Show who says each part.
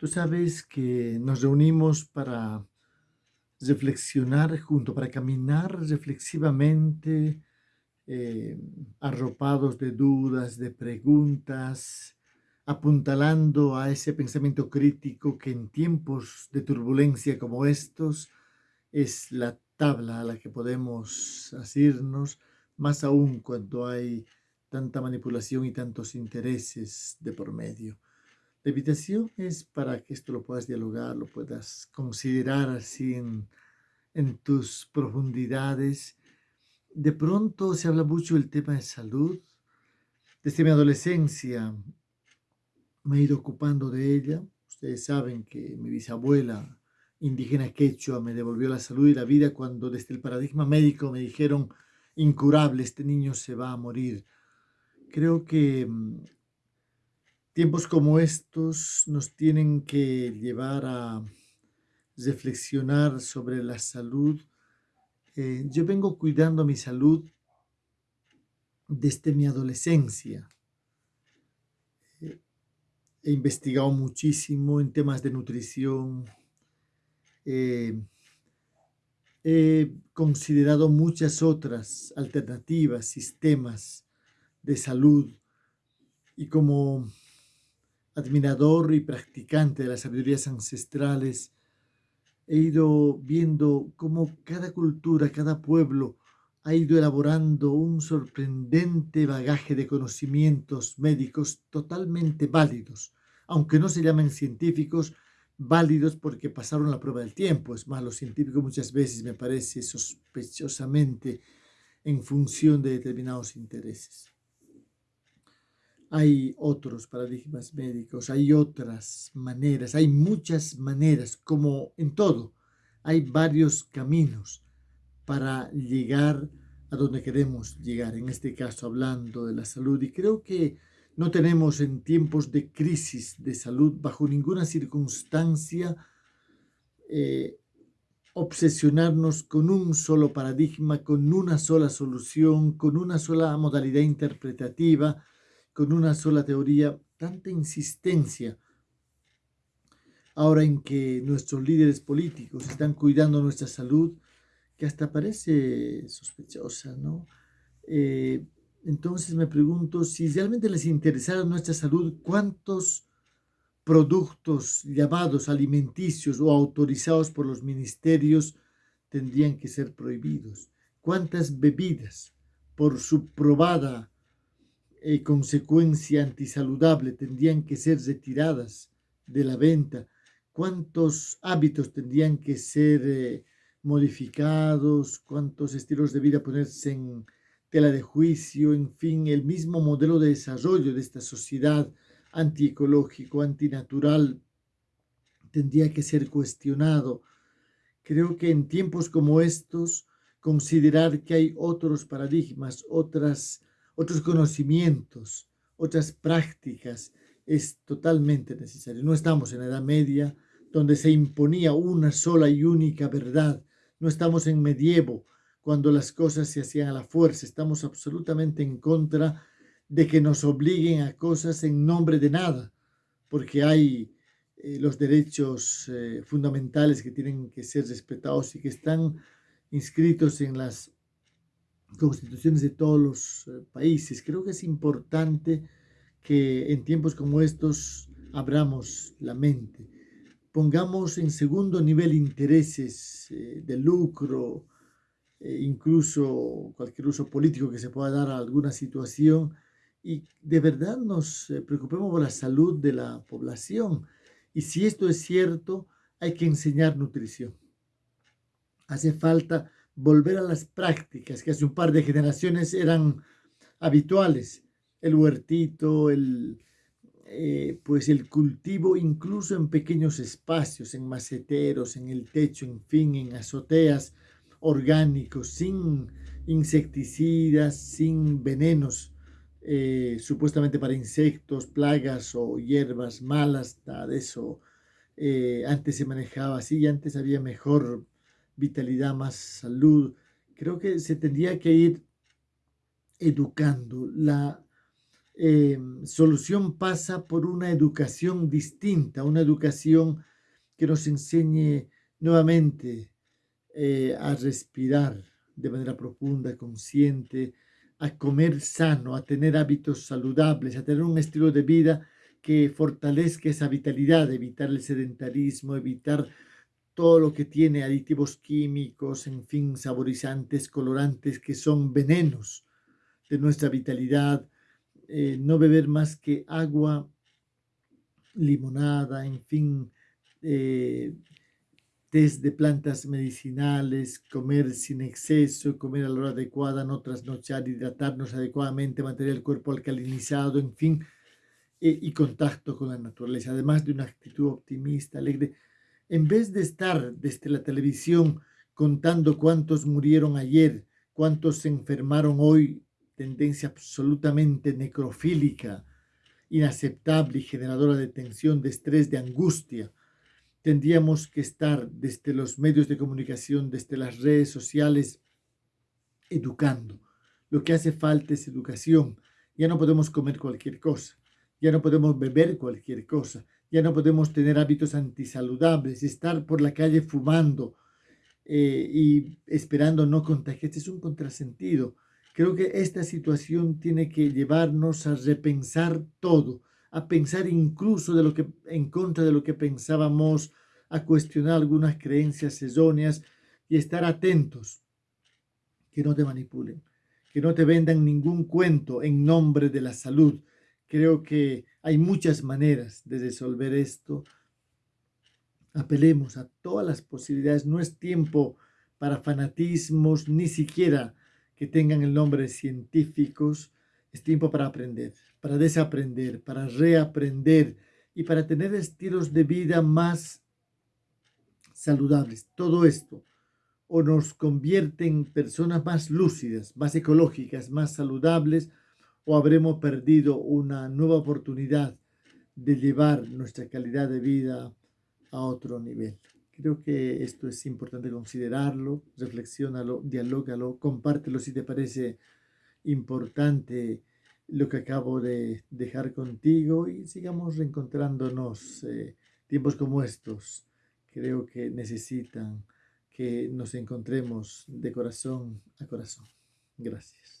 Speaker 1: Tú sabes que nos reunimos para reflexionar junto, para caminar reflexivamente, eh, arropados de dudas, de preguntas, apuntalando a ese pensamiento crítico que en tiempos de turbulencia como estos es la tabla a la que podemos asirnos, más aún cuando hay tanta manipulación y tantos intereses de por medio. La invitación es para que esto lo puedas dialogar, lo puedas considerar así en, tus profundidades. De pronto se habla mucho del tema de salud. Desde mi adolescencia me he ido ocupando de ella. Ustedes saben que mi bisabuela indígena quechua me devolvió la salud y la vida cuando desde el paradigma médico me dijeron incurable, este niño se va a morir. Creo que mm, Tiempos como estos nos tienen que llevar a reflexionar sobre la salud. Eh, yo vengo cuidando mi salud desde mi adolescencia. Eh, he investigado muchísimo en temas de nutrición. Eh, he considerado muchas otras alternativas, sistemas de salud. Y como admirador y practicante de las sabidurías ancestrales, he ido viendo cómo cada cultura, cada pueblo ha ido elaborando un sorprendente bagaje de conocimientos médicos totalmente válidos, aunque no se llamen científicos, válidos porque pasaron la prueba del tiempo. Es más, los científicos muchas veces me parece sospechosamente en función de determinados intereses hay otros paradigmas médicos, hay otras maneras, hay muchas maneras, como en todo, hay varios caminos para llegar a donde queremos llegar, en este caso hablando de la salud. Y creo que no tenemos en tiempos de crisis de salud, bajo ninguna circunstancia, eh, obsesionarnos con un solo paradigma, con una sola solución, con una sola modalidad interpretativa, con una sola teoría, tanta insistencia ahora en que nuestros líderes políticos están cuidando nuestra salud, que hasta parece sospechosa, ¿no? Eh, entonces me pregunto, si realmente les interesara nuestra salud, ¿cuántos productos llamados alimenticios o autorizados por los ministerios tendrían que ser prohibidos? ¿Cuántas bebidas, por su probada consecuencia antisaludable tendrían que ser retiradas de la venta, cuántos hábitos tendrían que ser eh, modificados, cuántos estilos de vida ponerse en tela de juicio, en fin, el mismo modelo de desarrollo de esta sociedad antiecológico, antinatural, tendría que ser cuestionado. Creo que en tiempos como estos, considerar que hay otros paradigmas, otras otros conocimientos, otras prácticas, es totalmente necesario. No estamos en la Edad Media, donde se imponía una sola y única verdad. No estamos en medievo, cuando las cosas se hacían a la fuerza. Estamos absolutamente en contra de que nos obliguen a cosas en nombre de nada, porque hay eh, los derechos eh, fundamentales que tienen que ser respetados y que están inscritos en las constituciones de todos los eh, países. Creo que es importante que en tiempos como estos abramos la mente, pongamos en segundo nivel intereses eh, de lucro, eh, incluso cualquier uso político que se pueda dar a alguna situación y de verdad nos preocupemos por la salud de la población. Y si esto es cierto, hay que enseñar nutrición. Hace falta volver a las prácticas que hace un par de generaciones eran habituales. El huertito, el, eh, pues el cultivo incluso en pequeños espacios, en maceteros, en el techo, en fin, en azoteas orgánicos, sin insecticidas, sin venenos, eh, supuestamente para insectos, plagas o hierbas malas, nada de eso. Eh, antes se manejaba así y antes había mejor vitalidad, más salud. Creo que se tendría que ir educando. La, eh, solución pasa por una educación distinta, una educación que nos enseñe nuevamente eh, a respirar de manera profunda, consciente, a comer sano, a tener hábitos saludables, a tener un estilo de vida que fortalezca esa vitalidad, evitar el sedentarismo, evitar todo lo que tiene aditivos químicos, en fin, saborizantes, colorantes, que son venenos de nuestra vitalidad, eh, no beber más que agua, limonada, en fin, eh, test de plantas medicinales, comer sin exceso, comer a la hora adecuada, no trasnochar, hidratarnos adecuadamente, mantener el cuerpo alcalinizado, en fin, eh, y contacto con la naturaleza, además de una actitud optimista, alegre. En vez de estar desde la televisión contando cuántos murieron ayer, cuántos se enfermaron hoy, tendencia absolutamente necrofílica, inaceptable y generadora de tensión, de estrés, de angustia, tendríamos que estar desde los medios de comunicación, desde las redes sociales, educando. Lo que hace falta es educación. Ya no podemos comer cualquier cosa, ya no podemos beber cualquier cosa, ya no podemos tener hábitos antisaludables, estar por la calle fumando eh, y esperando no contagiarse es un contrasentido. Creo que esta situación tiene que llevarnos a repensar todo, a pensar incluso de lo que, en contra de lo que pensábamos, a cuestionar algunas creencias erróneas y estar atentos, que no te manipulen, que no te vendan ningún cuento en nombre de la salud. Creo que hay muchas maneras de resolver esto. Apelemos a todas las posibilidades. No es tiempo para fanatismos, ni siquiera que tengan el nombre de científicos. Es tiempo para aprender para desaprender, para reaprender y para tener estilos de vida más saludables. Todo esto o nos convierte en personas más lúcidas, más ecológicas, más saludables, o habremos perdido una nueva oportunidad de llevar nuestra calidad de vida a otro nivel. Creo que esto es importante considerarlo, reflexiónalo, dialógalo, compártelo si te parece importante lo que acabo de dejar contigo y sigamos reencontrándonos eh, tiempos como estos. Creo que necesitan que nos encontremos de corazón a corazón. Gracias.